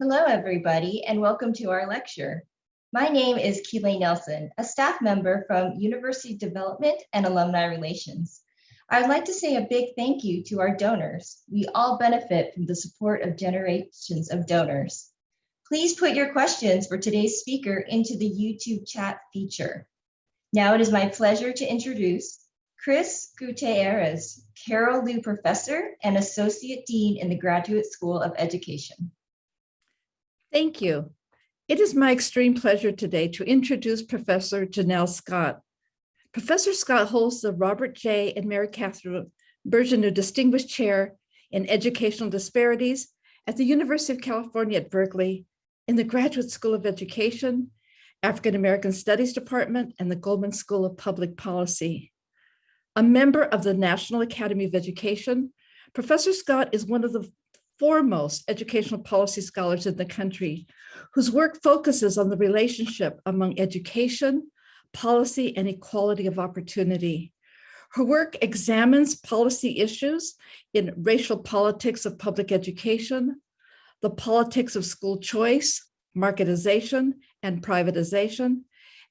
Hello, everybody, and welcome to our lecture. My name is Keeley Nelson, a staff member from University Development and Alumni Relations. I'd like to say a big thank you to our donors. We all benefit from the support of generations of donors. Please put your questions for today's speaker into the YouTube chat feature. Now it is my pleasure to introduce Kris Gutierrez, Carol Liu Professor and Associate Dean in the Graduate School of Education. Thank you. It is my extreme pleasure today to introduce Professor Janelle Scott. Professor Scott holds the Robert J. and Mary Catherine Birgeneau Distinguished Chair in Educational Disparities at the University of California at Berkeley in the Graduate School of Education, African American Studies Department, and the Goldman School of Public Policy. A member of the National Academy of Education, Professor Scott is one of the foremost educational policy scholars in the country, whose work focuses on the relationship among education, policy, and equality of opportunity. Her work examines policy issues in racial politics of public education, the politics of school choice, marketization, and privatization,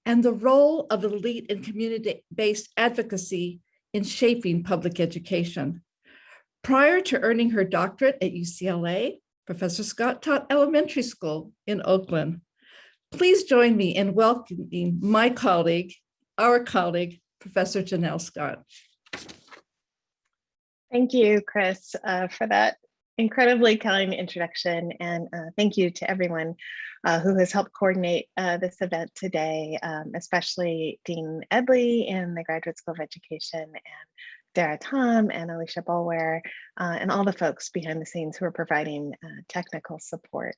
and the role of elite and community-based advocacy in shaping public education. Prior to earning her doctorate at UCLA, Professor Scott taught elementary school in Oakland. Please join me in welcoming my colleague, our colleague, Professor Janelle Scott. Thank you, Kris, uh, for that incredibly kind introduction. And uh, thank you to everyone uh, who has helped coordinate uh, this event today, um, especially Dean Edley in the Graduate School of Education and Dara Tom and Alicia Boulware, uh, and all the folks behind the scenes who are providing uh, technical support.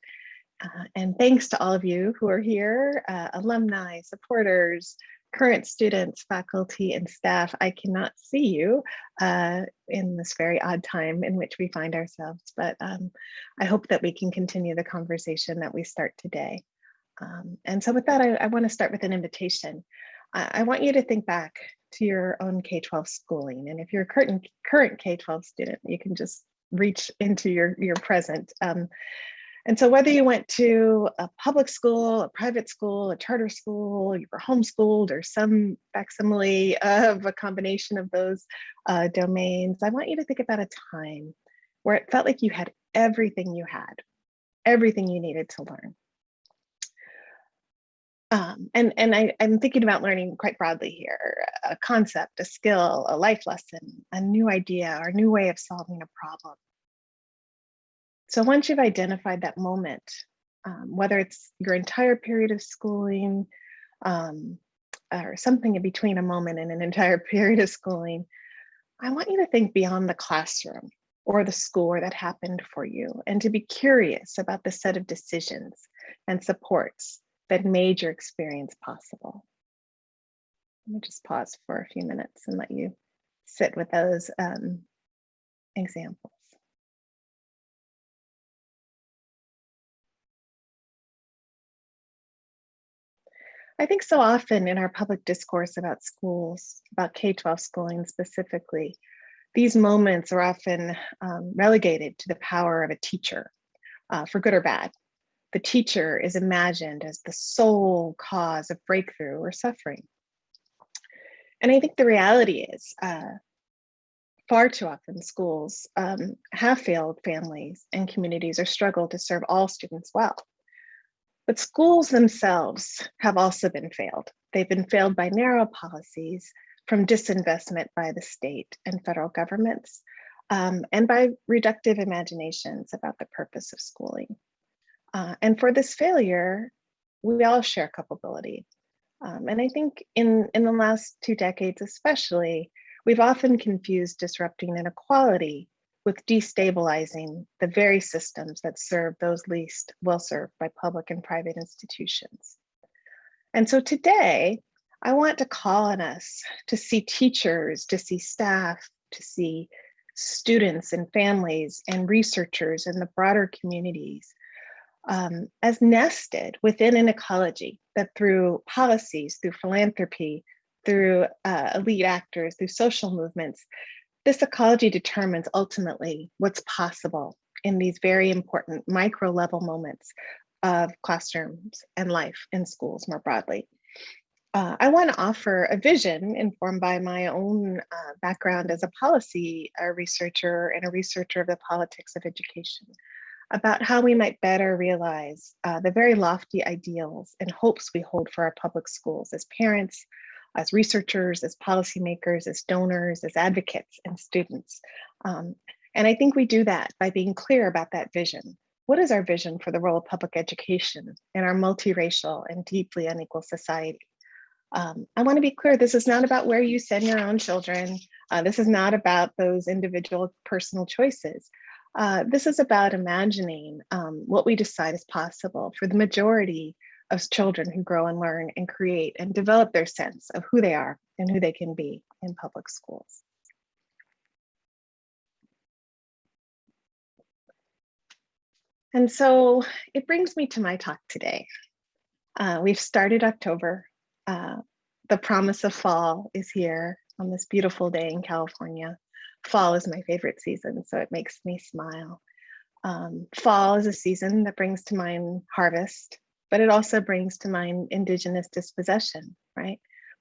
Uh, and thanks to all of you who are here, uh, alumni, supporters, current students, faculty, and staff. I cannot see you uh, in this very odd time in which we find ourselves, but um, I hope that we can continue the conversation that we start today. Um, and so with that, I, I wanna start with an invitation. I, want you to think back to your own K-12 schooling. And if you're a current, current K-12 student, you can just reach into your, your present. Um, and so whether you went to a public school, a private school, a charter school, you were homeschooled or some facsimile of a combination of those uh, domains, I want you to think about a time where it felt like you had everything you had, everything you needed to learn. Um, and and I, I'm thinking about learning quite broadly here, a concept, a skill, a life lesson, a new idea, or a new way of solving a problem. So once you've identified that moment, um, whether it's your entire period of schooling um, or something in between a moment and an entire period of schooling, I want you to think beyond the classroom or the school that happened for you and to be curious about the set of decisions and supports that made your experience possible. Let me just pause for a few minutes and let you sit with those um, examples. I think so often in our public discourse about schools, about K-12 schooling specifically, these moments are often um, relegated to the power of a teacher, uh, for good or bad the teacher is imagined as the sole cause of breakthrough or suffering. And I think the reality is uh, far too often schools um, have failed families and communities or struggle to serve all students well. But schools themselves have also been failed. They've been failed by narrow policies from disinvestment by the state and federal governments um, and by reductive imaginations about the purpose of schooling. Uh, and for this failure, we all share culpability. Um, and I think in, in the last two decades especially, we've often confused disrupting inequality with destabilizing the very systems that serve those least well served by public and private institutions. And so today, I want to call on us to see teachers, to see staff, to see students and families and researchers and the broader communities um, as nested within an ecology that through policies, through philanthropy, through uh, elite actors, through social movements, this ecology determines ultimately what's possible in these very important micro level moments of classrooms and life in schools more broadly. Uh, I want to offer a vision informed by my own uh, background as a policy uh, researcher and a researcher of the politics of education about how we might better realize uh, the very lofty ideals and hopes we hold for our public schools as parents, as researchers, as policymakers, as donors, as advocates and students. Um, and I think we do that by being clear about that vision. What is our vision for the role of public education in our multiracial and deeply unequal society? Um, I want to be clear, this is not about where you send your own children. Uh, this is not about those individual personal choices. Uh, this is about imagining um, what we decide is possible for the majority of children who grow and learn and create and develop their sense of who they are and who they can be in public schools. And so it brings me to my talk today. Uh, we've started October. Uh, the promise of fall is here on this beautiful day in California. Fall is my favorite season, so it makes me smile. Um, fall is a season that brings to mind harvest, but it also brings to mind indigenous dispossession, right?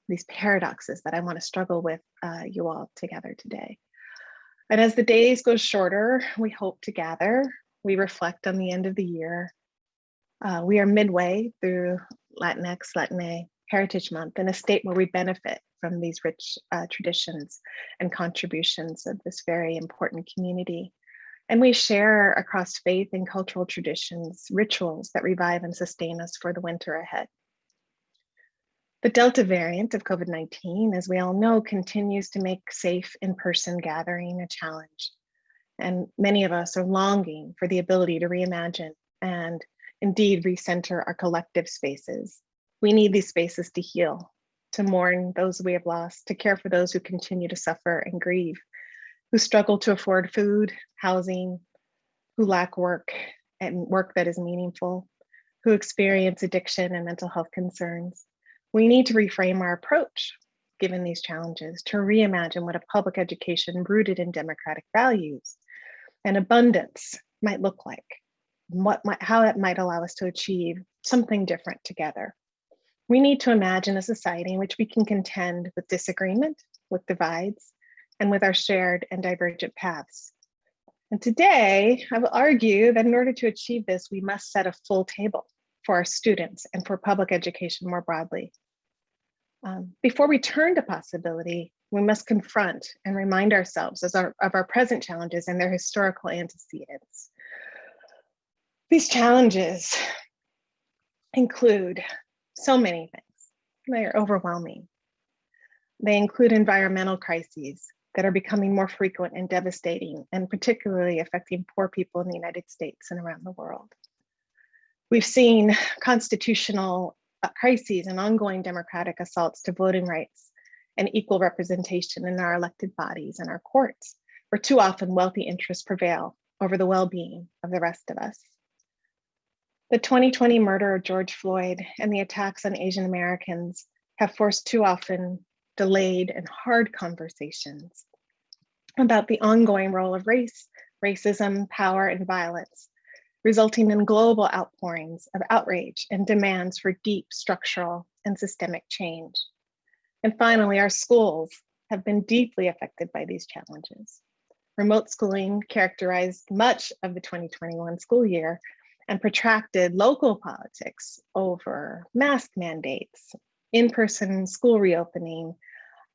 These paradoxes that I want to struggle with uh, you all together today. And as the days go shorter, we hope to gather, we reflect on the end of the year. Uh, we are midway through Latinx, Latine Heritage Month in a state where we benefit from these rich uh, traditions and contributions of this very important community. And we share across faith and cultural traditions, rituals that revive and sustain us for the winter ahead. The Delta variant of COVID-19, as we all know, continues to make safe in-person gathering a challenge. And many of us are longing for the ability to reimagine and indeed recenter our collective spaces. We need these spaces to heal, to mourn those we have lost, to care for those who continue to suffer and grieve, who struggle to afford food, housing, who lack work and work that is meaningful, who experience addiction and mental health concerns. We need to reframe our approach given these challenges to reimagine what a public education rooted in democratic values and abundance might look like, what might, how it might allow us to achieve something different together. We need to imagine a society in which we can contend with disagreement, with divides, and with our shared and divergent paths. And today, I will argue that in order to achieve this, we must set a full table for our students and for public education more broadly. Um, before we turn to possibility, we must confront and remind ourselves our, of our present challenges and their historical antecedents. These challenges include so many things. They are overwhelming. They include environmental crises that are becoming more frequent and devastating, and particularly affecting poor people in the United States and around the world. We've seen constitutional uh, crises and ongoing democratic assaults to voting rights and equal representation in our elected bodies and our courts, where too often wealthy interests prevail over the well-being of the rest of us. The 2020 murder of George Floyd and the attacks on Asian Americans have forced too often delayed and hard conversations about the ongoing role of race, racism, power, and violence, resulting in global outpourings of outrage and demands for deep structural and systemic change. And finally, our schools have been deeply affected by these challenges. Remote schooling characterized much of the 2021 school year and protracted local politics over mask mandates, in-person school reopening,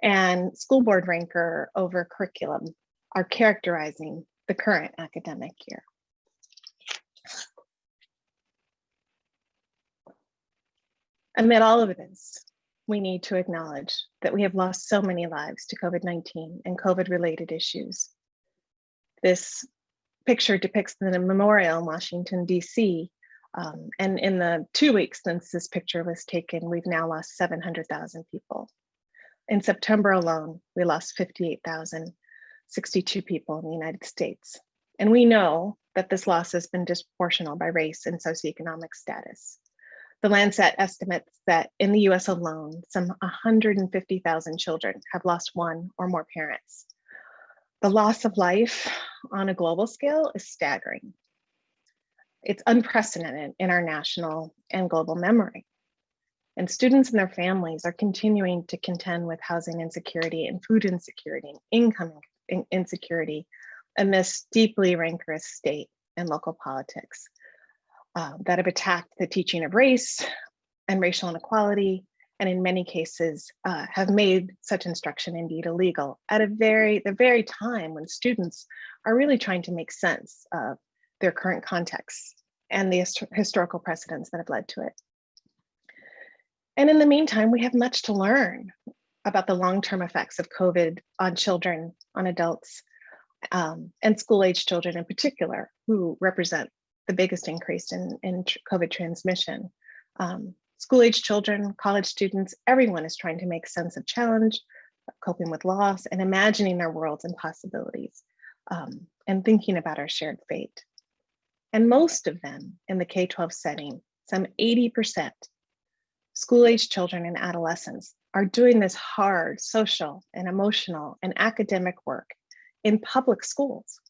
and school board rancor over curriculum are characterizing the current academic year. Amid all of this, we need to acknowledge that we have lost so many lives to COVID-19 and COVID-related issues. This picture depicts the memorial in Washington, DC. Um, and in the two weeks since this picture was taken, we've now lost 700,000 people. In September alone, we lost 58,062 people in the United States. And we know that this loss has been disproportional by race and socioeconomic status. The Lancet estimates that in the US alone, some 150,000 children have lost one or more parents. The loss of life on a global scale is staggering. It's unprecedented in our national and global memory. And students and their families are continuing to contend with housing insecurity and food insecurity and income insecurity amidst deeply rancorous state and local politics uh, that have attacked the teaching of race and racial inequality, and in many cases uh, have made such instruction indeed illegal at a very the very time when students are really trying to make sense of their current context and the hist- historical precedents that have led to it. And in the meantime, we have much to learn about the long-term effects of COVID on children, on adults, um, and school-age children in particular, who represent the biggest increase in, in COVID transmission. Um, school-age children, college students, everyone is trying to make sense of challenge, coping with loss, and imagining their worlds and possibilities, um, and thinking about our shared fate. And most of them in the K-12 setting, some 80%, school-age children and adolescents are doing this hard social and emotional and academic work in public schools.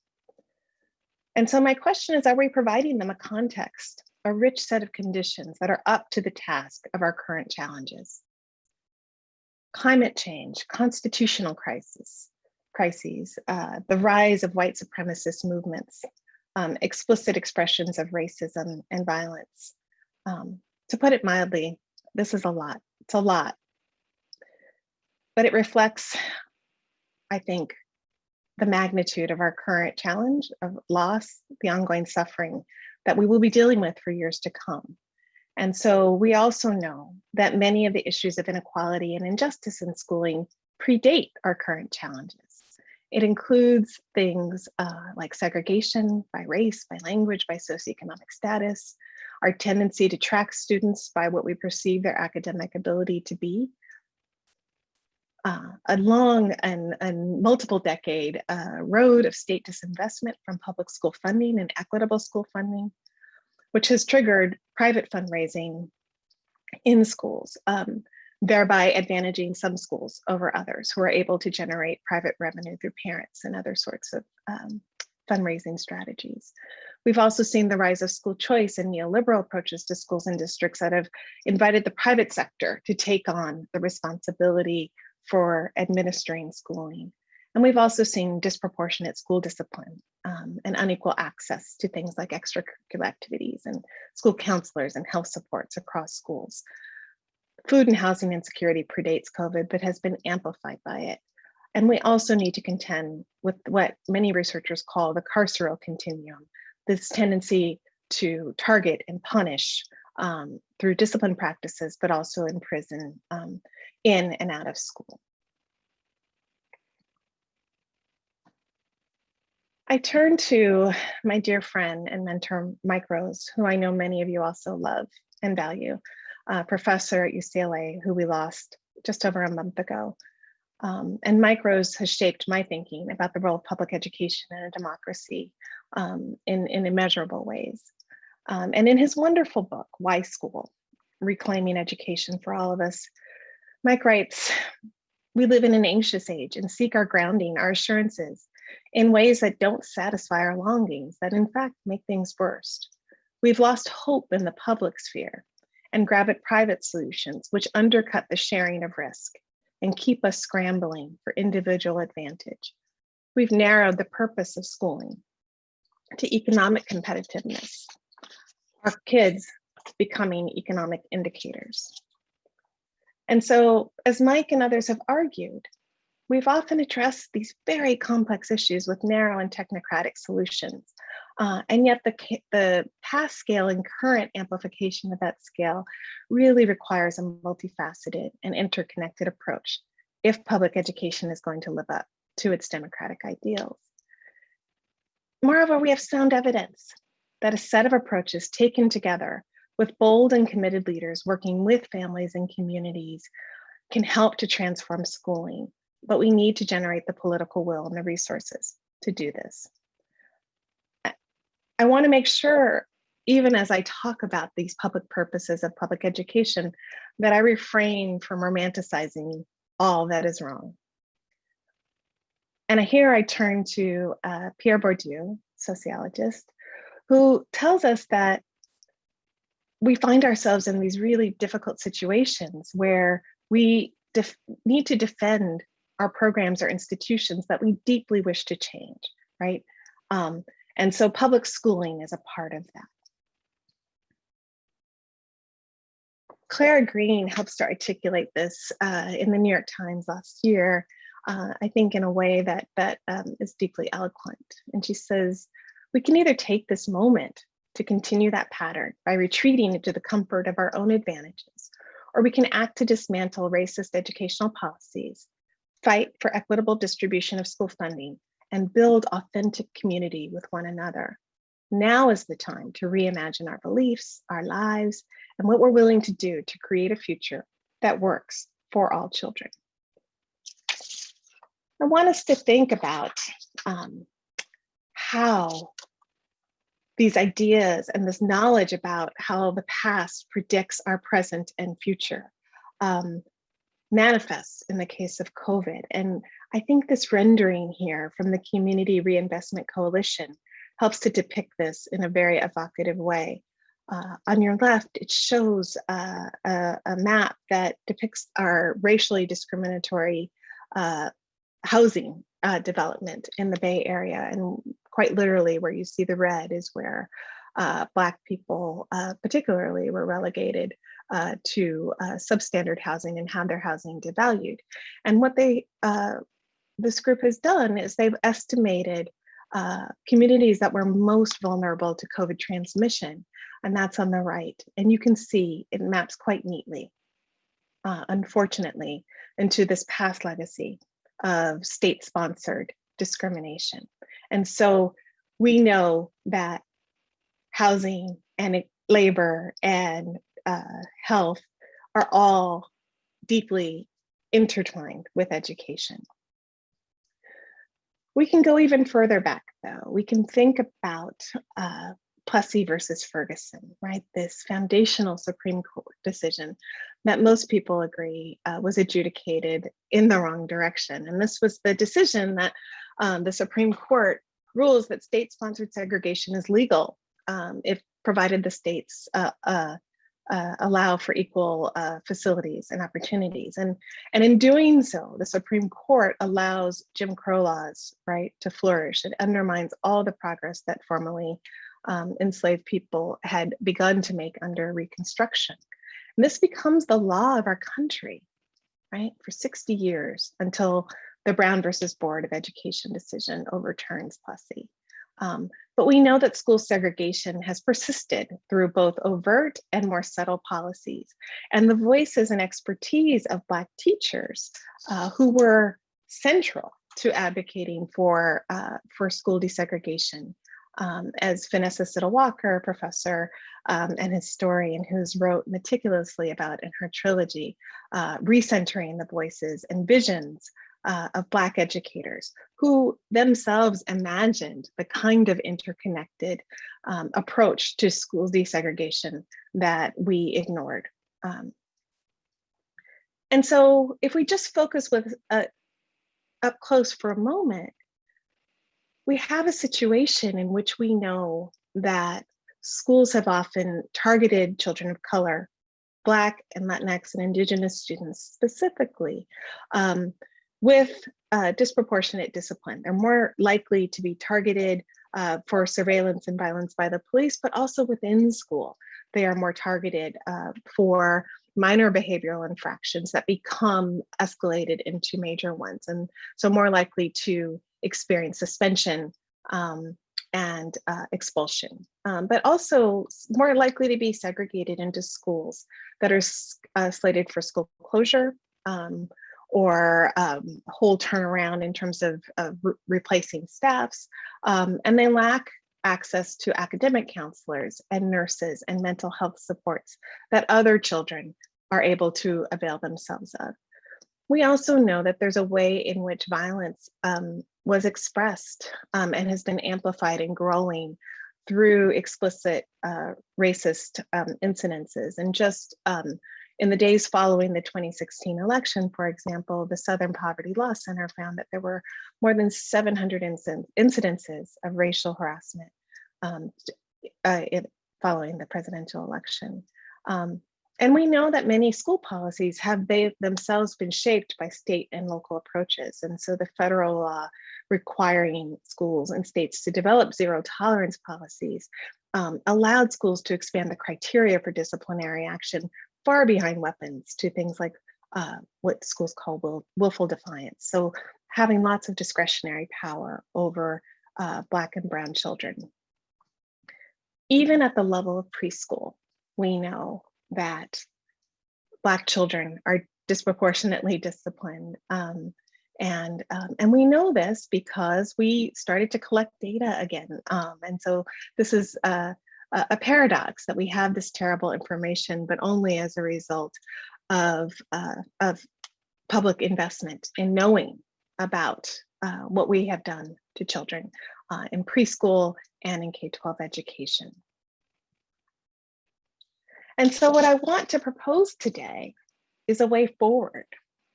And so my question is, are we providing them a context, a rich set of conditions that are up to the task of our current challenges? Climate change, constitutional crisis, crises, uh, the rise of white supremacist movements, um, explicit expressions of racism and violence. Um, to put it mildly, this is a lot. It's a lot. But it reflects, I think, the magnitude of our current challenge of loss, the ongoing suffering that we will be dealing with for years to come. And so we also know that many of the issues of inequality and injustice in schooling predate our current challenges. It includes things uh, like segregation by race, by language, by socioeconomic status, our tendency to track students by what we perceive their academic ability to be, uh, a long and, and multiple decade uh, road of state disinvestment from public school funding and equitable school funding, which has triggered private fundraising in schools, um, thereby advantaging some schools over others who are able to generate private revenue through parents and other sorts of um, fundraising strategies. We've also seen the rise of school choice and neoliberal approaches to schools and districts that have invited the private sector to take on the responsibility for administering schooling. And we've also seen disproportionate school discipline um, and unequal access to things like extracurricular activities and school counselors and health supports across schools. Food and housing insecurity predates COVID, but has been amplified by it. And we also need to contend with what many researchers call the carceral continuum, this tendency to target and punish um, through discipline practices, but also in prison um, in and out of school. I turn to my dear friend and mentor, Mike Rose, who I know many of you also love and value, a professor at UCLA who we lost just over a month ago. Um, and Mike Rose has shaped my thinking about the role of public education in a democracy um, in, in immeasurable ways. Um, and in his wonderful book, Why School? Reclaiming Education for All of Us, Mike writes, we live in an anxious age and seek our grounding, our assurances in ways that don't satisfy our longings, that in fact make things worse. We've lost hope in the public sphere and grab at private solutions, which undercut the sharing of risk and keep us scrambling for individual advantage. We've narrowed the purpose of schooling to economic competitiveness, our kids becoming economic indicators. And so, as Mike and others have argued, we've often addressed these very complex issues with narrow and technocratic solutions. Uh, and yet the, the past scale and current amplification of that scale really requires a multifaceted and interconnected approach if public education is going to live up to its democratic ideals. Moreover, we have sound evidence that a set of approaches taken together with bold and committed leaders working with families and communities can help to transform schooling, but we need to generate the political will and the resources to do this. I want to make sure, even as I talk about these public purposes of public education, that I refrain from romanticizing all that is wrong. And here I turn to uh, Pierre Bourdieu, sociologist, who tells us that we find ourselves in these really difficult situations where we need to defend our programs or institutions that we deeply wish to change, right? Um, and so public schooling is a part of that. Clara Green helps to articulate this uh, in the New York Times last year, uh, I think in a way that, that um, is deeply eloquent. And she says, we can either take this moment to continue that pattern by retreating into the comfort of our own advantages, or we can act to dismantle racist educational policies, fight for equitable distribution of school funding, and build authentic community with one another. Now is the time to reimagine our beliefs, our lives, and what we're willing to do to create a future that works for all children. I want us to think about um, how these ideas and this knowledge about how the past predicts our present and future um, manifests in the case of COVID. And I think this rendering here from the Community Reinvestment Coalition helps to depict this in a very evocative way. Uh, on your left, it shows uh, a, a, map that depicts our racially discriminatory uh, housing uh, development in the Bay Area. And quite literally where you see the red is where uh, Black people uh, particularly were relegated uh, to uh, substandard housing and had their housing devalued. And what they, uh, this group has done is they've estimated uh, communities that were most vulnerable to COVID transmission, and that's on the right. And you can see it maps quite neatly, unfortunately, into this past legacy of state-sponsored discrimination. And so we know that housing and labor and uh, health are all deeply intertwined with education. We can go even further back though. We can think about uh, Plessy versus Ferguson, right? This foundational Supreme Court decision that most people agree uh, was adjudicated in the wrong direction. And this was the decision that um, the Supreme Court rules that state-sponsored segregation is legal um, if provided the states uh, uh, uh allow for equal uh, facilities and opportunities. And, and in doing so, the Supreme Court allows Jim Crow laws, right, to flourish. It undermines all the progress that formerly um, enslaved people had begun to make under Reconstruction. And this becomes the law of our country, right, for 60 years until the Brown versus Board of Education decision overturns Plessy. Um, but we know that school segregation has persisted through both overt and more subtle policies. And the voices and expertise of Black teachers uh, who were central to advocating for, uh, for school desegregation um, as Vanessa Siddle Walker, professor um, and historian who's wrote meticulously about in her trilogy, uh, recentering the voices and visions uh, of Black educators who themselves imagined the kind of interconnected um, approach to school desegregation that we ignored. Um, and so if we just focus with uh, up close for a moment, we have a situation in which we know that schools have often targeted children of color, Black and Latinx and Indigenous students specifically, um, with uh, disproportionate discipline. They're more likely to be targeted uh, for surveillance and violence by the police, but also within school. They are more targeted uh, for minor behavioral infractions that become escalated into major ones. And so more likely to experience suspension um, and uh, expulsion, um, but also more likely to be segregated into schools that are uh, slated for school closure um, or um, whole turnaround in terms of, of re replacing staffs. Um, and they lack access to academic counselors and nurses and mental health supports that other children are able to avail themselves of. We also know that there's a way in which violence um, was expressed um, and has been amplified and growing through explicit uh, racist um, incidences. And just um, in the days following the 2016 election, for example, the Southern Poverty Law Center found that there were more than 700 incidences of racial harassment um, uh, following the presidential election. Um, and we know that many school policies have they themselves been shaped by state and local approaches. And so the federal law requiring schools and states to develop zero tolerance policies um, allowed schools to expand the criteria for disciplinary action far behind weapons to things like uh, what schools call will, willful defiance. So having lots of discretionary power over uh, Black and Brown children. Even at the level of preschool, we know that Black children are disproportionately disciplined. Um, and, um, and we know this because we started to collect data again. Um, and so this is a, a paradox that we have this terrible information, but only as a result of, uh, of public investment in knowing about uh, what we have done to children uh, in preschool and in K-12 education. And so what I want to propose today is a way forward,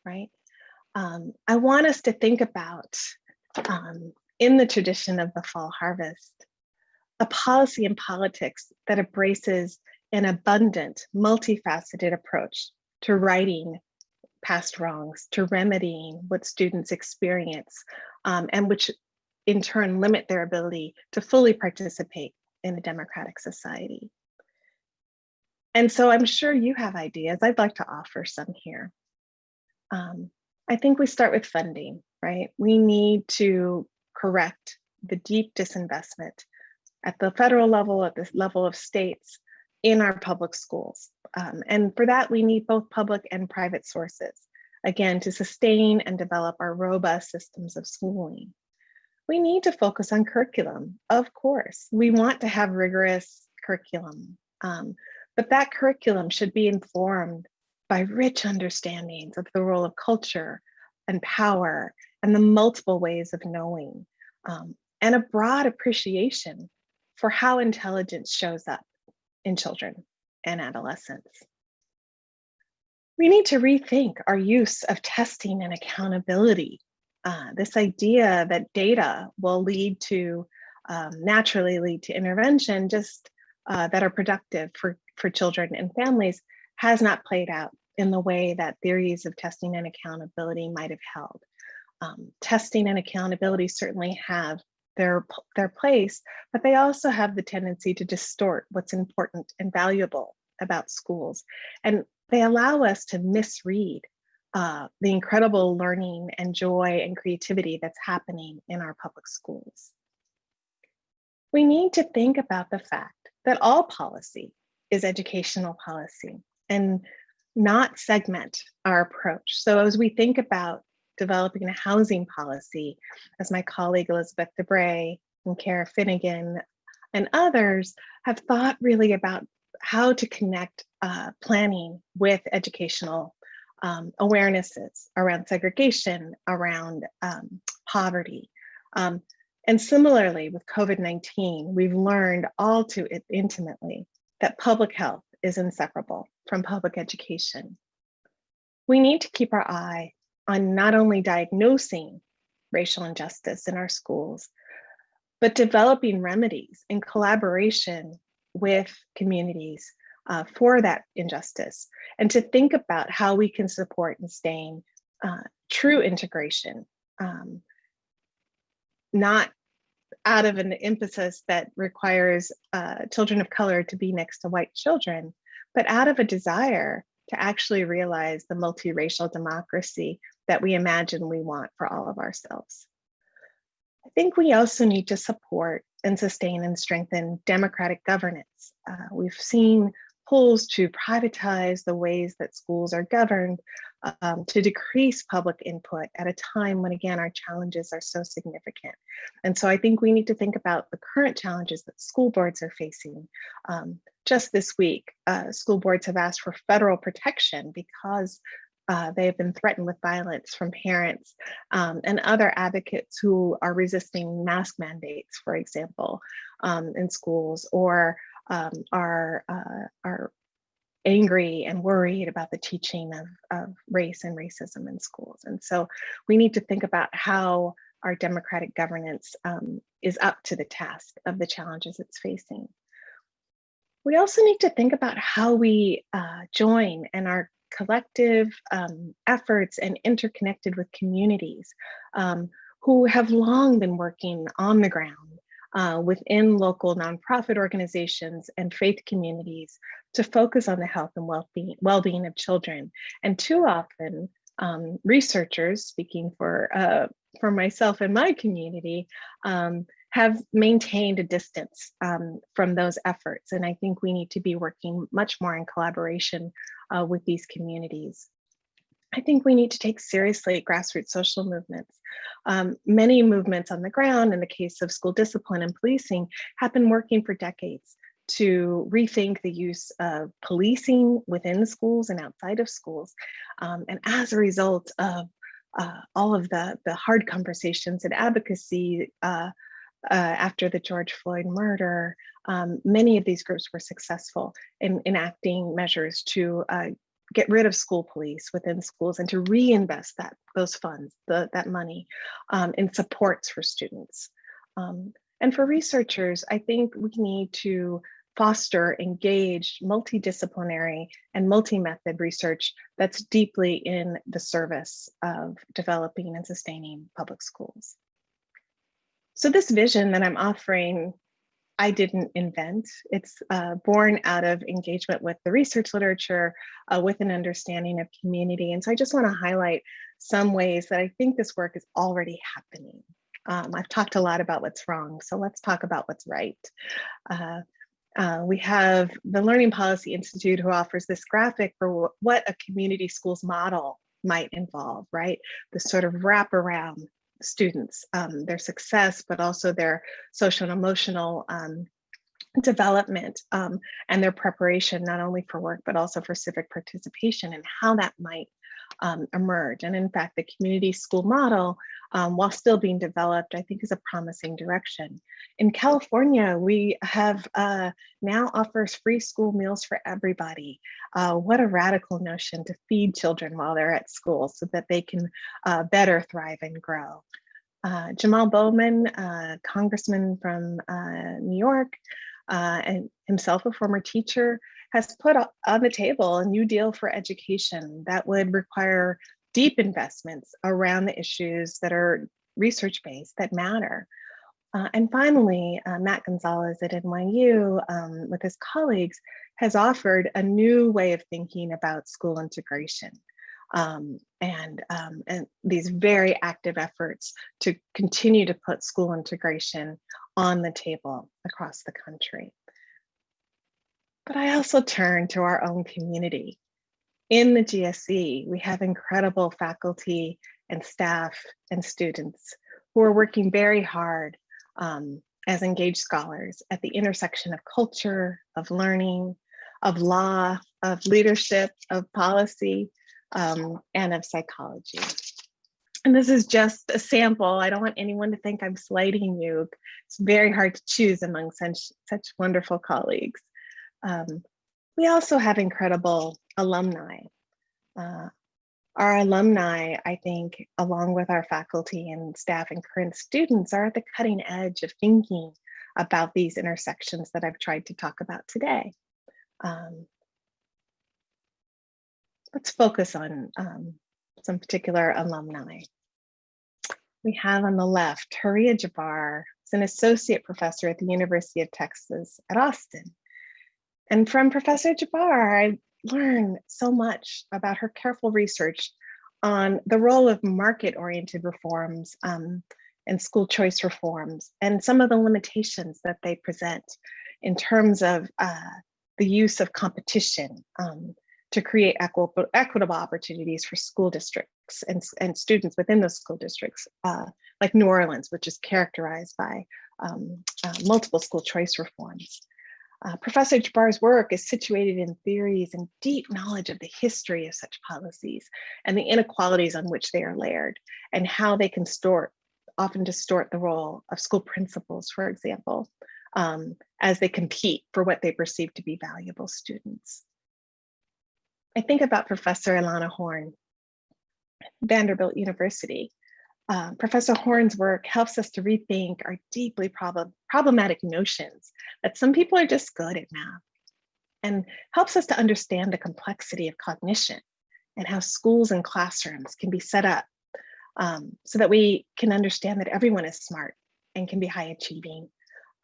right? Um, I want us to think about, um, in the tradition of the fall harvest, a policy and politics that embraces an abundant, multifaceted approach to righting past wrongs, to remedying what students experience, um, and which in turn limit their ability to fully participate in a democratic society. And so I'm sure you have ideas. I'd like to offer some here. Um, I think we start with funding, right? We need to correct the deep disinvestment at the federal level, at the level of states in our public schools. Um, and for that, we need both public and private sources, again, to sustain and develop our robust systems of schooling. We need to focus on curriculum, of course. We want to have rigorous curriculum, um, but that curriculum should be informed by rich understandings of the role of culture and power and the multiple ways of knowing, um, and a broad appreciation for how intelligence shows up in children and adolescents. We need to rethink our use of testing and accountability. Uh, this idea that data will lead to, um, naturally lead to intervention just uh, that are productive for, for children and families has not played out in the way that theories of testing and accountability might have held. Um, testing and accountability certainly have their, their place, but they also have the tendency to distort what's important and valuable about schools. And they allow us to misread uh, the incredible learning and joy and creativity that's happening in our public schools. We need to think about the fact that all policy is educational policy and not segment our approach. So as we think about developing a housing policy, as my colleague Elizabeth Debray and Kara Finnigan and others have thought really about how to connect uh, planning with educational um, awarenesses around segregation, around um, poverty. Um, and similarly with COVID-19, we've learned all too intimately that public health is inseparable from public education. We need to keep our eye on not only diagnosing racial injustice in our schools, but developing remedies in collaboration with communities uh, for that injustice and to think about how we can support and sustain uh, true integration, um, not out of an emphasis that requires uh, children of color to be next to white children, but out of a desire to actually realize the multiracial democracy that we imagine we want for all of ourselves. I think we also need to support and sustain and strengthen democratic governance. Uh, we've seen pulls to privatize the ways that schools are governed, um, to decrease public input at a time when, again, our challenges are so significant. And so I think we need to think about the current challenges that school boards are facing. Um, just this week, uh, school boards have asked for federal protection because uh, they have been threatened with violence from parents um, and other advocates who are resisting mask mandates, for example, um, in schools or um, are, uh, are angry and worried about the teaching of, of race and racism in schools. And so we need to think about how our democratic governance um, is up to the task of the challenges it's facing. We also need to think about how we uh, join and our collective um, efforts and interconnected with communities um, who have long been working on the ground uh, within local nonprofit organizations and faith communities to focus on the health and well-being well-being of children. And too often, um, researchers, speaking for uh, for myself and my community, um, have maintained a distance um, from those efforts. And I think we need to be working much more in collaboration uh, with these communities. I think we need to take seriously grassroots social movements. Um, many movements on the ground, in the case of school discipline and policing, have been working for decades to rethink the use of policing within schools and outside of schools. Um, and as a result of uh, all of the, the hard conversations and advocacy uh, uh, after the George Floyd murder, um, many of these groups were successful in enacting measures to uh, get rid of school police within schools and to reinvest that those funds, the, that money um, in supports for students. Um, and for researchers, I think we need to foster engaged multidisciplinary and multi-method research that's deeply in the service of developing and sustaining public schools. So this vision that I'm offering, I didn't invent. It's uh, born out of engagement with the research literature, uh, with an understanding of community. And so I just wanna highlight some ways that I think this work is already happening. Um, I've talked a lot about what's wrong, so let's talk about what's right. Uh, uh, we have the Learning Policy Institute who offers this graphic for what a community schools model might involve, right? The sort of wraparound students, um, their success, but also their social and emotional um, development um, and their preparation, not only for work, but also for civic participation and how that might um, emerge. And in fact, the community school model, um, while still being developed, I think is a promising direction. In California, we have uh, now offers free school meals for everybody. Uh, what a radical notion to feed children while they're at school so that they can uh, better thrive and grow. Uh, Jamaal Bowman, uh, congressman from uh, New York, and himself a former teacher, has put on the table a new deal for education that would require deep investments around the issues that are research-based that matter. Uh, and finally, uh, Matt Gonzales at NYU um, with his colleagues has offered a new way of thinking about school integration um, and, um, and these very active efforts to continue to put school integration on the table across the country. But I also turn to our own community. In the GSE, we have incredible faculty and staff and students who are working very hard um, as engaged scholars at the intersection of culture, of learning, of law, of leadership, of policy, um, and of psychology. And this is just a sample. I don't want anyone to think I'm slighting you. It's very hard to choose among such, such wonderful colleagues. Um, we also have incredible alumni. Uh, our alumni, I think, along with our faculty and staff and current students are at the cutting edge of thinking about these intersections that I've tried to talk about today. Um, let's focus on um, some particular alumni. We have on the left, Huriya Jabbar, is an associate professor at the University of Texas at Austin. And from Professor Jabbar, I learned so much about her careful research on the role of market-oriented reforms um, and school choice reforms and some of the limitations that they present in terms of uh, the use of competition um, to create equitable, equitable opportunities for school districts and, and students within those school districts, uh, like New Orleans, which is characterized by um, uh, multiple school choice reforms. Uh, Professor Jabbar's work is situated in theories and deep knowledge of the history of such policies and the inequalities on which they are layered and how they can distort, often distort the role of school principals, for example, um, as they compete for what they perceive to be valuable students. I think about Professor Ilana Horn, Vanderbilt University, uh, Professor Horn's work helps us to rethink our deeply problem, problematic notions that some people are just good at math and helps us to understand the complexity of cognition and how schools and classrooms can be set up um, so that we can understand that everyone is smart and can be high achieving.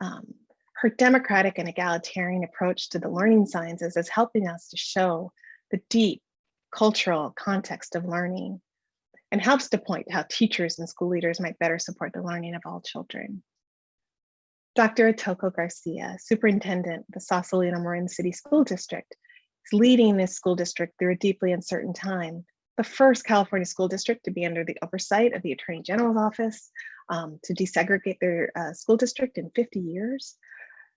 Um, her democratic and egalitarian approach to the learning sciences is helping us to show the deep cultural context of learning and helps to point how teachers and school leaders might better support the learning of all children. Dr. Itoco Garcia, superintendent of the Sausalito Marin City School District, is leading this school district through a deeply uncertain time. The first California school district to be under the oversight of the Attorney General's office um, to desegregate their uh, school district in 50 years.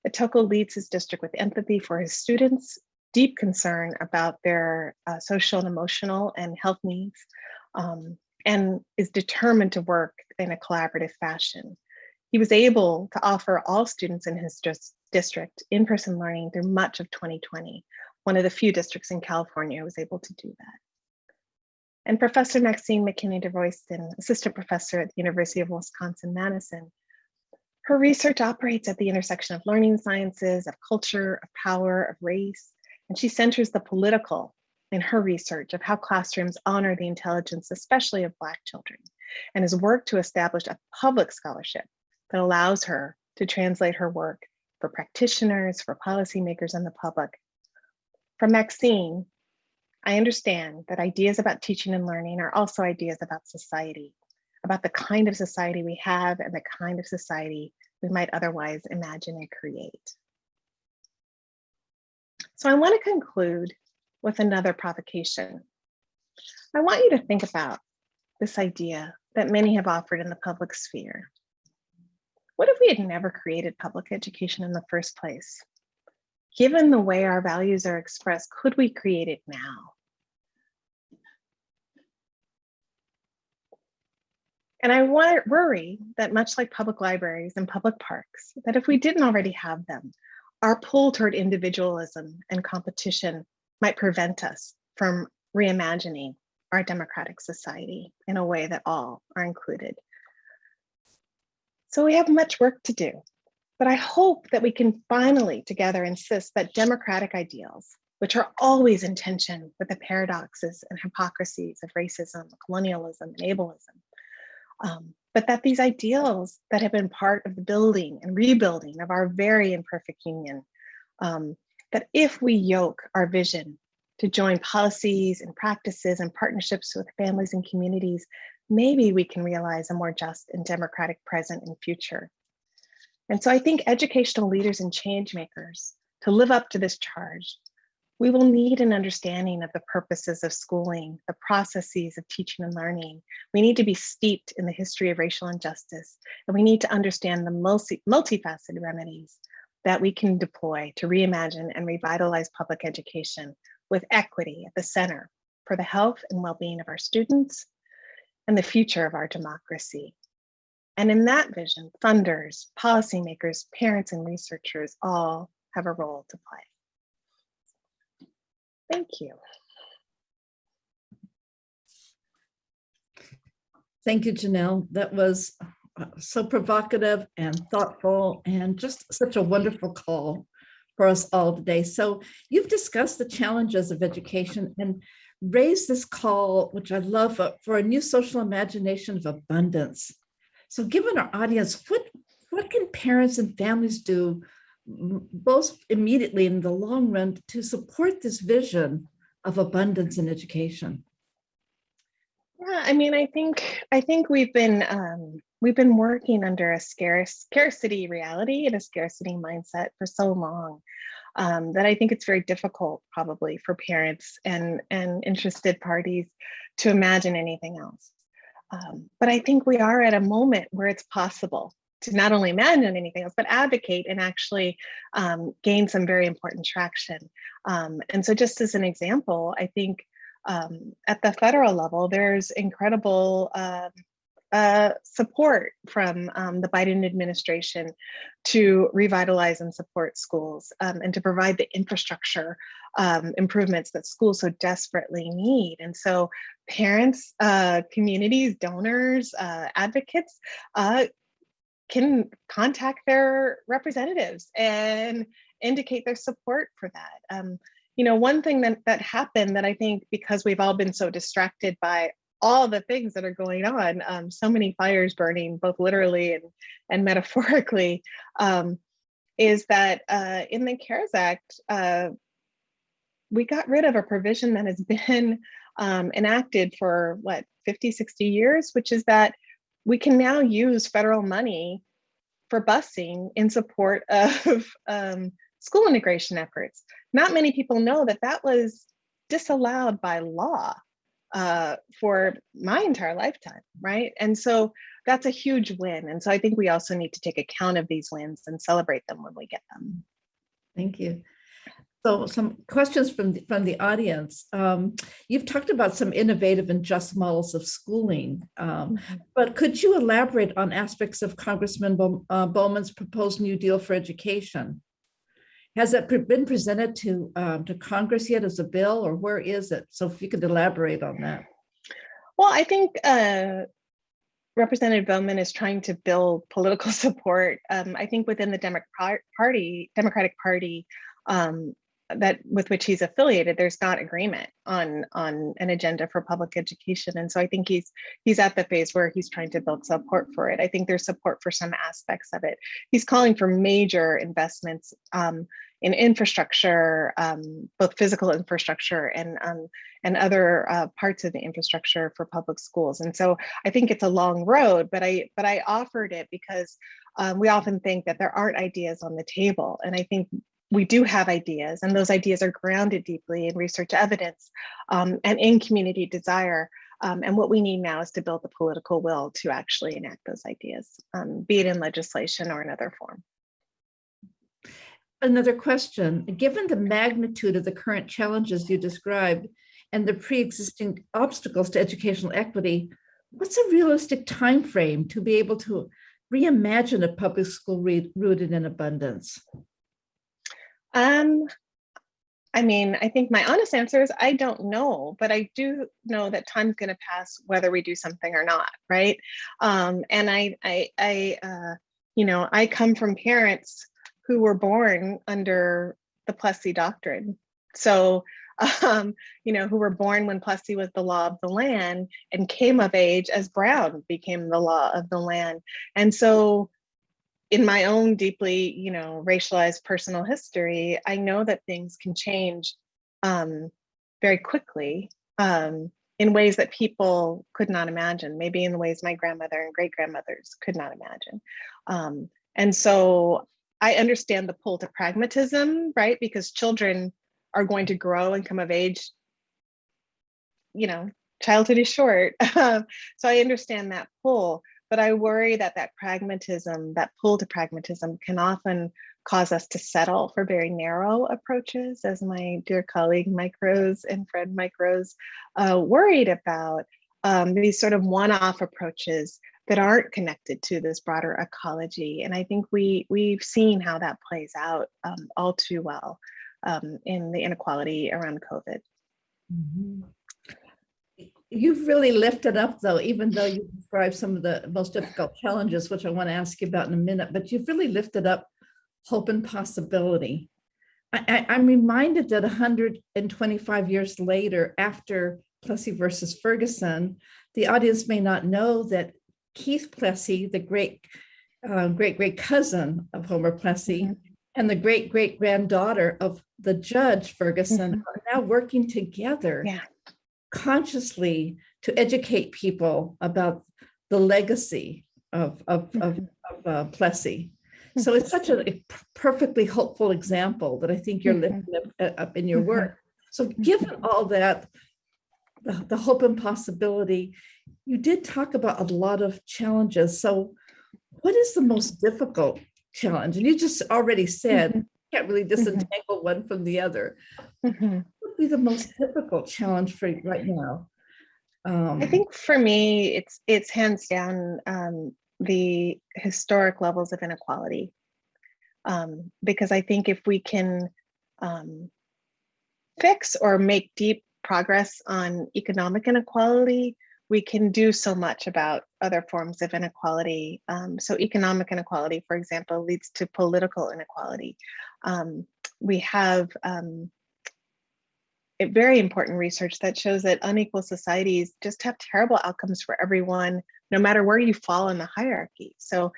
Itoco leads his district with empathy for his students, deep concern about their uh, social and emotional and health needs, um, and is determined to work in a collaborative fashion. He was able to offer all students in his district in-person learning through much of 2020, one of the few districts in California was able to do that. And Professor Maxine McKinney DeRoyston, assistant professor at the University of Wisconsin-Madison, her research operates at the intersection of learning sciences, of culture, of power, of race, and she centers the political in her research of how classrooms honor the intelligence, especially of Black children, and has worked to establish a public scholarship that allows her to translate her work for practitioners, for policymakers, and the public. From Maxine, I understand that ideas about teaching and learning are also ideas about society, about the kind of society we have and the kind of society we might otherwise imagine and create. So I want to conclude with another provocation. I want you to think about this idea that many have offered in the public sphere. What if we had never created public education in the first place? Given the way our values are expressed, could we create it now? And I worry that much like public libraries and public parks, that if we didn't already have them, our pull toward individualism and competition might prevent us from reimagining our democratic society in a way that all are included. So we have much work to do, but I hope that we can finally together insist that democratic ideals, which are always in tension with the paradoxes and hypocrisies of racism, colonialism, and ableism, um, but that these ideals that have been part of the building and rebuilding of our very imperfect union, um, that if we yoke our vision to join policies and practices and partnerships with families and communities maybe we can realize a more just and democratic present and future. And so I think educational leaders and change makers to live up to this charge, we will need an understanding of the purposes of schooling, the processes of teaching and learning. We need to be steeped in the history of racial injustice, and we need to understand the multi multifaceted remedies that we can deploy to reimagine and revitalize public education with equity at the center for the health and well-being of our students, and the future of our democracy. And in that vision, funders, policymakers, parents, and researchers all have a role to play. Thank you. Thank you, Janelle. That was so provocative and thoughtful and just such a wonderful call for us all today. So you've discussed the challenges of education and raised this call, which I love, uh, for a new social imagination of abundance. So given our audience, what, what can parents and families do both immediately in the long run to support this vision of abundance in education? Yeah, I mean, I think I think we've been um, we've been working under a scarce scarcity reality and a scarcity mindset for so long um, that I think it's very difficult probably for parents and, and interested parties to imagine anything else. Um, but I think we are at a moment where it's possible to not only imagine anything else, but advocate and actually um, gain some very important traction. Um, and so just as an example, I think um, at the federal level, there's incredible uh, uh, support from um, the Biden administration to revitalize and support schools um, and to provide the infrastructure um, improvements that schools so desperately need. And so parents, uh, communities, donors, uh, advocates, uh, can contact their representatives and indicate their support for that. Um, you know, one thing that, that happened that I think because we've all been so distracted by all the things that are going on, um, so many fires burning, both literally and, and metaphorically, um, is that uh, in the CARES Act, uh, we got rid of a provision that has been um, enacted for what, 50, 60 years, which is that we can now use federal money for busing in support of um, school integration efforts. Not many people know that that was disallowed by law uh, for my entire lifetime, right? And so that's a huge win. And so I think we also need to take account of these wins and celebrate them when we get them. Thank you. So some questions from the, from the audience. Um, you've talked about some innovative and just models of schooling, um, but could you elaborate on aspects of Congressman Bow, uh, Bowman's proposed New Deal for education? Has it pre been presented to um, to Congress yet as a bill, or where is it? So if you could elaborate on that. Well, I think uh, Representative Bowman is trying to build political support. Um, I think within the Democratic Party, Democratic Party, um, that with which he's affiliated, there's not agreement on on an agenda for public education, and so I think he's he's at the phase where he's trying to build support for it. I think there's support for some aspects of it. He's calling for major investments um, in infrastructure, um, both physical infrastructure and um, and other uh, parts of the infrastructure for public schools. And so I think it's a long road, but I but I offered it because um, we often think that there aren't ideas on the table, and I think we do have ideas and those ideas are grounded deeply in research evidence um, and in community desire. Um, and what we need now is to build the political will to actually enact those ideas, um, be it in legislation or another form. Another question, given the magnitude of the current challenges you described and the pre-existing obstacles to educational equity, what's a realistic time frame to be able to reimagine a public school rooted in abundance? Um, I mean, I think my honest answer is I don't know, but I do know that time's going to pass whether we do something or not, right? Um, and I, I, I, uh, you know, I come from parents who were born under the Plessy doctrine, so um, you know, who were born when Plessy was the law of the land and came of age as Brown became the law of the land, and so in my own deeply, you know, racialized personal history, I know that things can change um, very quickly um, in ways that people could not imagine, maybe in the ways my grandmother and great grandmothers could not imagine. Um, and so I understand the pull to pragmatism, right? Because children are going to grow and come of age, you know, childhood is short. so I understand that pull. But I worry that that pragmatism, that pull to pragmatism can often cause us to settle for very narrow approaches, as my dear colleague Mike Rose and friend Mike Rose uh, worried about um, these sort of one-off approaches that aren't connected to this broader ecology. And I think we, we've seen how that plays out um, all too well um, in the inequality around COVID. Mm -hmm you've really lifted up though, even though you described some of the most difficult challenges, which I want to ask you about in a minute, but you've really lifted up hope and possibility. I, am reminded that 125 years later, after Plessy versus Ferguson, the audience may not know that Keith Plessy, the great, uh, great, great cousin of Homer Plessy, mm -hmm. and the great, great granddaughter of the judge Ferguson mm -hmm. are now working together yeah consciously to educate people about the legacy of, of, of, Mm-hmm. of uh, Plessy. So it's such a, a perfectly hopeful example that I think you're Mhm. lifting up, uh, up in your Mhm. work. So given all that, the, the hope and possibility, you did talk about a lot of challenges. So what is the most difficult challenge? And you just already said, Mhm. can't really disentangle one from the other. Mhm. What would be the most difficult challenge for you right now? Um, I think for me, it's it's hands down um, the historic levels of inequality. Um, because I think if we can um, fix or make deep progress on economic inequality, we can do so much about other forms of inequality. Um, so economic inequality, for example, leads to political inequality. Um, we have um, very important research that shows that unequal societies just have terrible outcomes for everyone, no matter where you fall in the hierarchy. So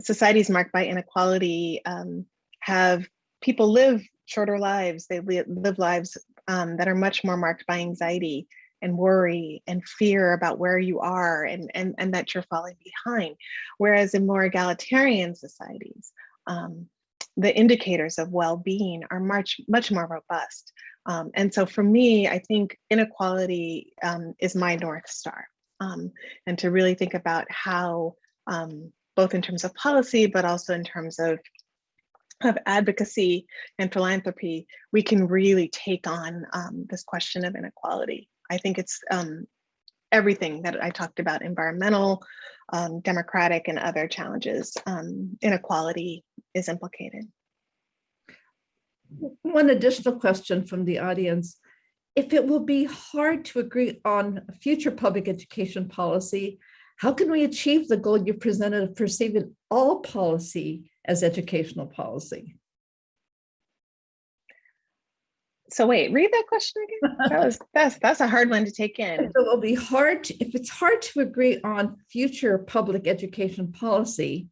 societies marked by inequality um, have people live shorter lives. They li live lives um, that are much more marked by anxiety and worry and fear about where you are and, and, and that you're falling behind. Whereas in more egalitarian societies, um, the indicators of well-being are much, much more robust. Um, and so for me, I think inequality um, is my North Star. Um, and to really think about how, um, both in terms of policy, but also in terms of, of advocacy and philanthropy, we can really take on um, this question of inequality. I think it's um, everything that I talked about, environmental, democratic, and other challenges, inequality is implicated. One additional question from the audience. If it will be hard to agree on future public education policy, how can we achieve the goal you presented of perceiving all policy as educational policy? So wait, read that question again. That was that's that's a hard one to take in. It will be hard to, if it's hard to agree on future public education policy,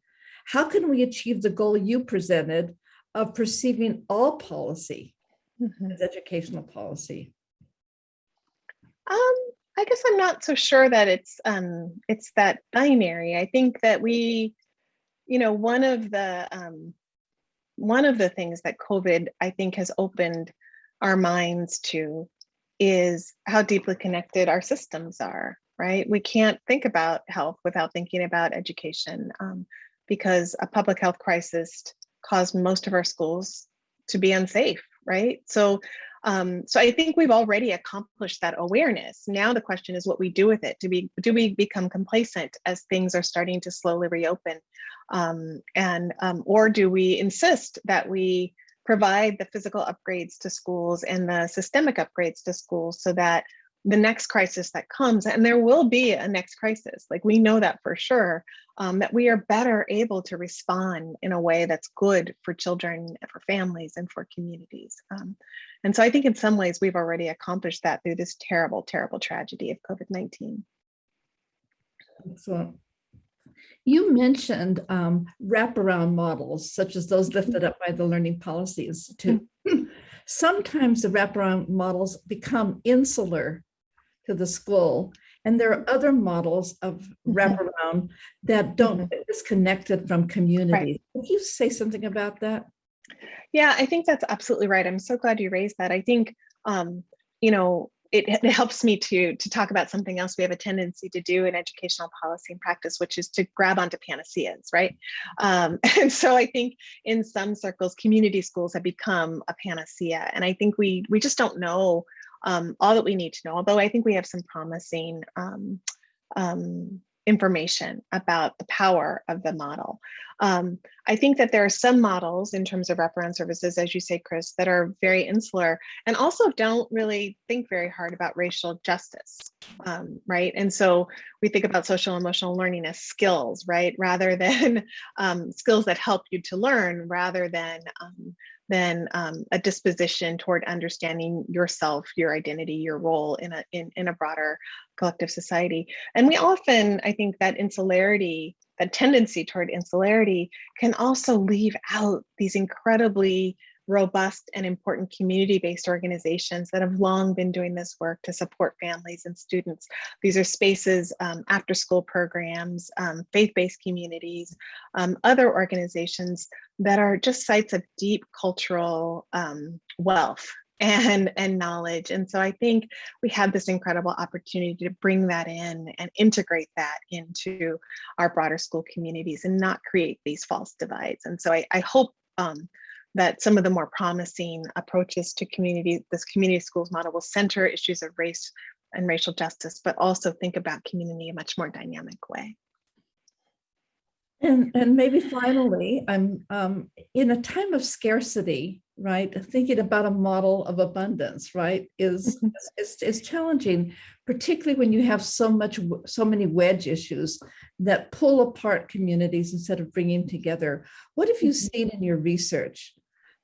how can we achieve the goal you presented of perceiving all policy mm -hmm. as educational policy? Um, I guess I'm not so sure that it's um, it's that binary. I think that we, you know, one of the um, one of the things that COVID I think has opened our minds to is how deeply connected our systems are. Right? We can't think about health without thinking about education um, because a public health crisis caused most of our schools to be unsafe, right? So, um, so I think we've already accomplished that awareness. Now the question is what we do with it. Do we do we become complacent as things are starting to slowly reopen, um, and um, or do we insist that we provide the physical upgrades to schools and the systemic upgrades to schools so that the next crisis that comes, and there will be a next crisis, like we know that for sure, um, that we are better able to respond in a way that's good for children, and for families, and for communities. Um, and so I think in some ways we've already accomplished that through this terrible, terrible tragedy of COVID-19. Excellent. You mentioned um, wraparound models, such as those lifted up by the Learning Policy Institute. Sometimes the wraparound models become insular to the school. And there are other models of mm-hmm. wraparound that don't mm-hmm. disconnected from community. Right. Can you say something about that? Yeah, I think that's absolutely right. I'm so glad you raised that. I think, um, you know, it, it, helps me to to talk about something else we have a tendency to do in educational policy and practice, which is to grab onto panaceas, right? Um, and so I think in some circles, community schools have become a panacea, and I think we we just don't know um, all that we need to know, although I think we have some promising um, um, information about the power of the model. Um, I think that there are some models in terms of wraparound services, as you say, Kris, that are very insular and also don't really think very hard about racial justice, um, right? And so we think about social emotional learning as skills, right? Rather than um, skills that help you to learn, rather than than um, a disposition toward understanding yourself, your identity, your role in a in, in a broader collective society. And we often, I think that insularity, that tendency toward insularity can also leave out these incredibly robust and important community-based organizations that have long been doing this work to support families and students. These are spaces, um, after-school programs, um, faith-based communities, um, other organizations that are just sites of deep cultural um, wealth and and knowledge and so i think we have this incredible opportunity to bring that in and integrate that into our broader school communities and not create these false divides and so i, I hope um, that some of the more promising approaches to community, this community schools model will center issues of race and racial justice, but also think about community in a much more dynamic way. And, and maybe finally, I'm um, in a time of scarcity, right? Thinking about a model of abundance, right, is, Mhm. is, is challenging, particularly when you have so much, so many wedge issues that pull apart communities instead of bringing together. What have you Mhm. seen in your research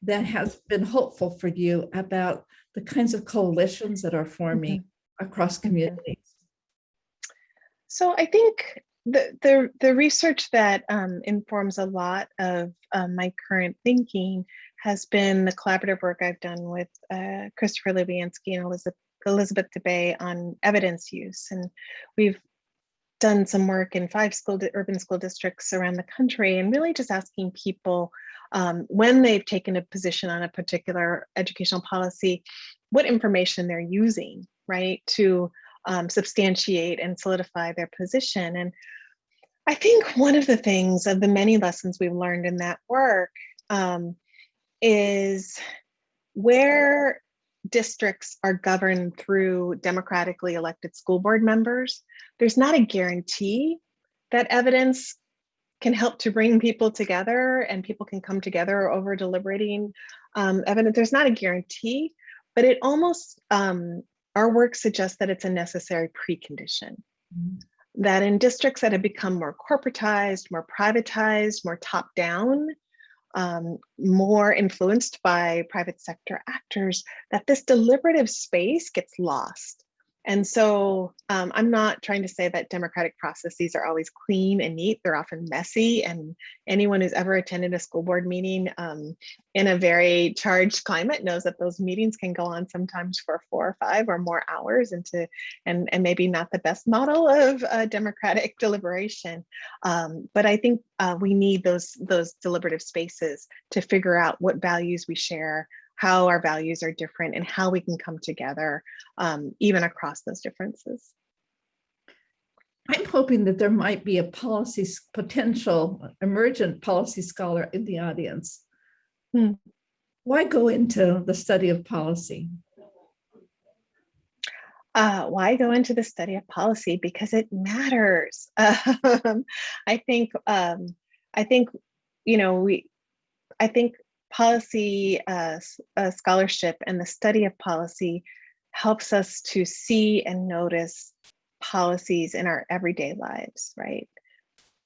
that has been hopeful for you about the kinds of coalitions that are forming across communities? So I think the the the research that um, informs a lot of um, my current thinking has been the collaborative work I've done with uh, Christopher Lubienski and Elizabeth Elizabeth DeBray on evidence use, and we've done some work in five school urban school districts around the country, and really just asking people um, when they've taken a position on a particular educational policy, what information they're using, right, to um, substantiate and solidify their position. And I think one of the things of the many lessons we've learned in that work um, is where districts are governed through democratically elected school board members, there's not a guarantee that evidence can help to bring people together and people can come together over deliberating um, evidence. There's not a guarantee, but it almost, um, our work suggests that it's a necessary precondition that in districts that have become more corporatized, more privatized, more top down, um, more influenced by private sector actors, that this deliberative space gets lost. And so um, I'm not trying to say that democratic processes are always clean and neat. They're often messy. And anyone who's ever attended a school board meeting um, in a very charged climate knows that those meetings can go on sometimes for four or five or more hours into and, and maybe not the best model of uh, democratic deliberation. Um, but I think uh, we need those, those deliberative spaces to figure out what values we share, how our values are different, and how we can come together um, even across those differences. I'm hoping that there might be a policy, potential emergent policy scholar in the audience. Hmm. Why go into the study of policy? Uh, why go into the study of policy? Because it matters. Um, I think. Um, I think. You know, we. I think policy uh, uh, scholarship and the study of policy helps us to see and notice policies in our everyday lives. Right.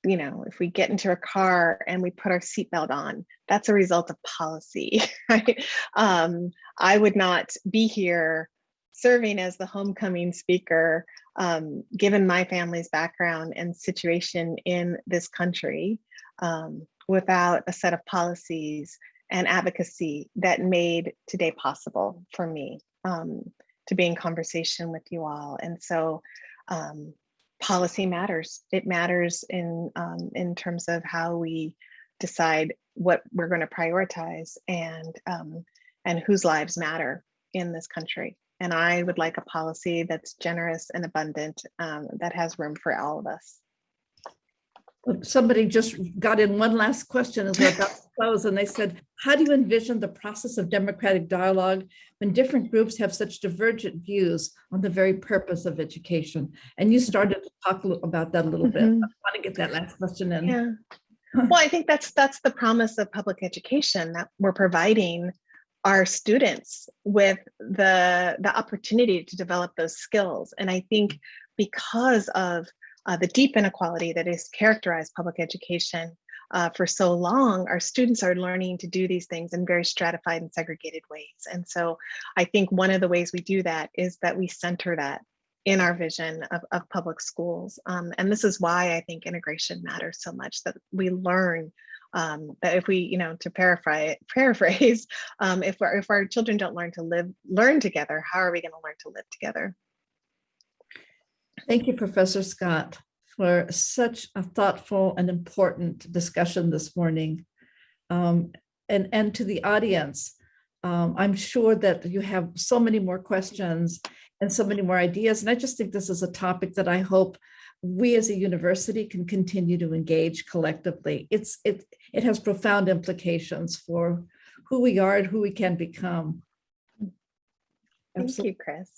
You know, if we get into a car and we put our seatbelt on, that's a result of policy. Right. Um, I would not be here serving as the homecoming speaker, um, given my family's background and situation in this country, um, without a set of policies and advocacy that made today possible for me um, to be in conversation with you all. And so um, policy matters. It matters in, um, in terms of how we decide what we're going to prioritize and, um, and whose lives matter in this country. And I would like a policy that's generous and abundant, um, that has room for all of us. Somebody just got in one last question as we're to close, and they said, how do you envision the process of democratic dialogue when different groups have such divergent views on the very purpose of education? And you started to talk about that a little bit. I Mhm. want to get that last question in. Yeah. Well, I think that's that's the promise of public education that we're providing our students with the the opportunity to develop those skills. And I think because of uh, the deep inequality that has characterized public education uh, for so long, our students are learning to do these things in very stratified and segregated ways. And so I think one of the ways we do that is that we center that in our vision of, of public schools. Um, and this is why I think integration matters so much that we learn um, that if we, you know, to paraphrase, paraphrase um, if, if our children don't learn to live, learn together, how are we going to learn to live together? Thank you, Professor Scott, for such a thoughtful and important discussion this morning. Um, and, and to the audience, um, I'm sure that you have so many more questions and so many more ideas. And I just think this is a topic that I hope we as a university can continue to engage collectively. It's, it, it has profound implications for who we are and who we can become. Thank Absolutely. you, Kris.